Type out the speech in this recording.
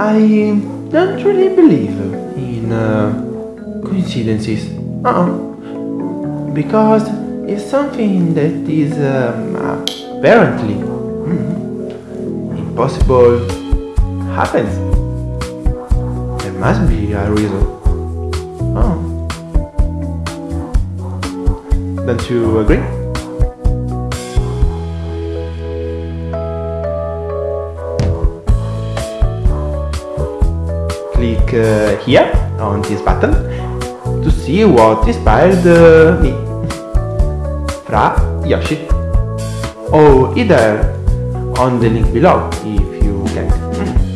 I don't really believe in uh, coincidences. Uh-uh. Because if something that is um, apparently mm, impossible happens, there must be a reason. Oh. Don't you agree? Click uh, here on this button to see what inspired uh, me. Fra Yoshi. Or either on the link below if you can.